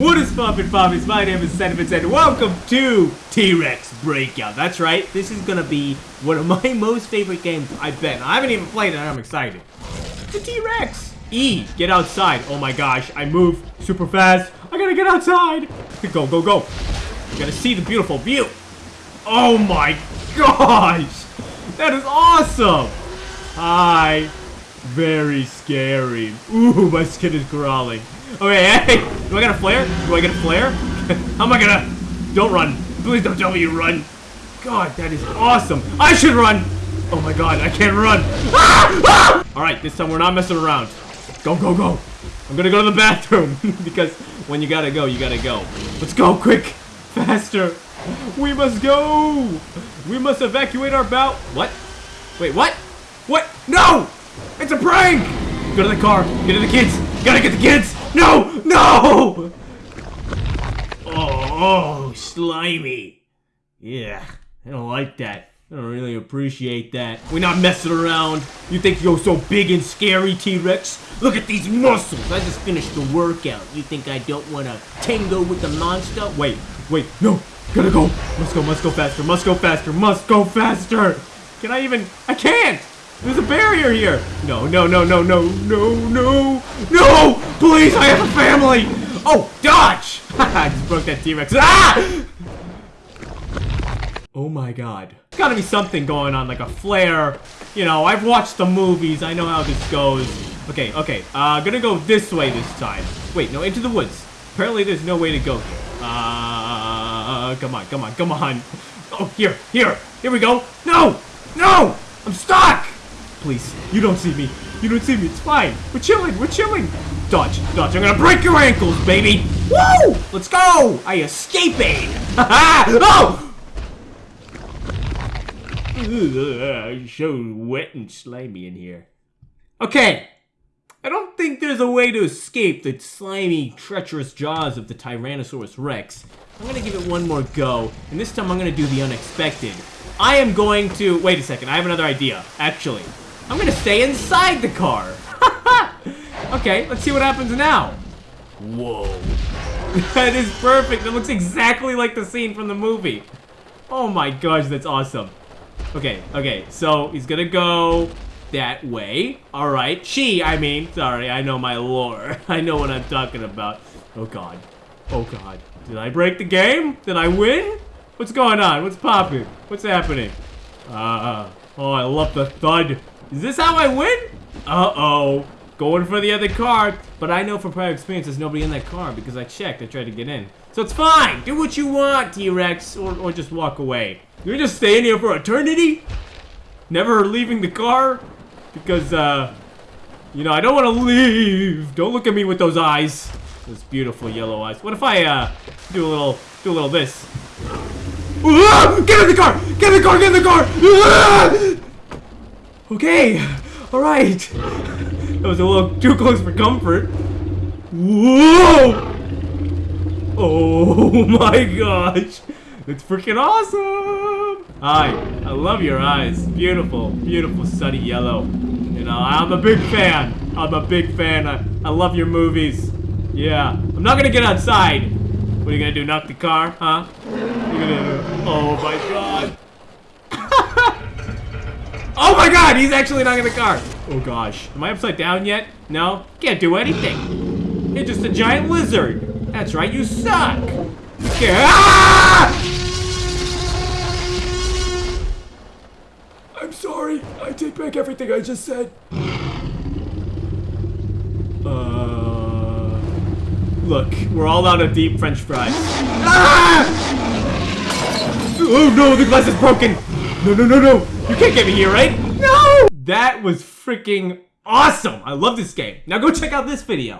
What is poppin' poppies? My name is Sentiments and welcome to T-Rex Breakout. That's right, this is gonna be one of my most favorite games, I bet. I haven't even played it and I'm excited. The T-Rex! E, get outside. Oh my gosh, I move super fast. I gotta get outside. Go, go, go. You gotta see the beautiful view. Oh my gosh! That is awesome! Hi. Very scary. Ooh, my skin is crawling. Okay, hey! Do I get a flare? Do I get a flare? How am I gonna... Don't run. Please don't tell me you run. God, that is awesome. I should run! Oh my god, I can't run. Ah! Ah! Alright, this time we're not messing around. Go, go, go. I'm gonna go to the bathroom. because when you gotta go, you gotta go. Let's go, quick. Faster. We must go. We must evacuate our bout. What? Wait, what? What? No! It's a prank! Go to the car. Get to the kids. Gotta get the kids. No! No! Oh, oh, slimy. Yeah, I don't like that. I don't really appreciate that. We're not messing around. You think you're so big and scary, T-Rex? Look at these muscles. I just finished the workout. You think I don't want to tango with the monster? Wait, wait, no. Gotta go. Must go, must go faster, must go faster, must go faster. Can I even? I can't. There's a barrier here! No, no, no, no, no, no, no, no! Please, I have a family! Oh, dodge! I just broke that T-Rex. Ah! Oh my god. There's gotta be something going on, like a flare. You know, I've watched the movies. I know how this goes. Okay, okay. Uh, gonna go this way this time. Wait, no, into the woods. Apparently there's no way to go here. Uh, come on, come on, come on. Oh, here, here. Here we go. No! No! I'm stuck! Please, you don't see me. You don't see me. It's fine. We're chilling. We're chilling. Dodge, dodge. I'm gonna break your ankles, baby. Woo! Let's go. I escaping. oh! Ugh, so wet and slimy in here. Okay. I don't think there's a way to escape the slimy, treacherous jaws of the Tyrannosaurus Rex. I'm gonna give it one more go, and this time I'm gonna do the unexpected. I am going to... Wait a second, I have another idea, actually. I'm gonna stay inside the car. okay, let's see what happens now. Whoa. that is perfect. That looks exactly like the scene from the movie. Oh my gosh, that's awesome. Okay, okay, so he's gonna go that way. All right, she, I mean, sorry, I know my lore. I know what I'm talking about. Oh God, oh God. Did I break the game? Did I win? What's going on? What's popping? What's happening? Uh, oh, I love the thud. Is this how I win? Uh-oh. Going for the other car. But I know from prior experience there's nobody in that car because I checked. I tried to get in. So it's fine. Do what you want, T-Rex. Or, or just walk away. You're just staying here for eternity? Never leaving the car? Because, uh... You know, I don't want to leave. Don't look at me with those eyes. Those beautiful yellow eyes. What if I, uh, do a little, do a little this? Get in the car! Get in the car! Get in the car! Okay, all right. That was a little too close for comfort. Whoa! Oh my gosh. It's freaking awesome! Hi, I love your eyes. Beautiful, beautiful sunny yellow. You know, I'm a big fan. I'm a big fan. I, I love your movies. Yeah. I'm not gonna get outside. What are you gonna do, knock the car, huh? Gonna... Oh my god. Oh my god, he's actually not in the car. Oh gosh. Am I upside down yet? No? Can't do anything. You're just a giant lizard. That's right, you suck. You ah! I'm sorry. I take back everything I just said. Uh, look, we're all out of deep french fries. Ah! Oh no, the glass is broken. No, no, no, no. You can't get me here, right? No! That was freaking awesome. I love this game. Now go check out this video.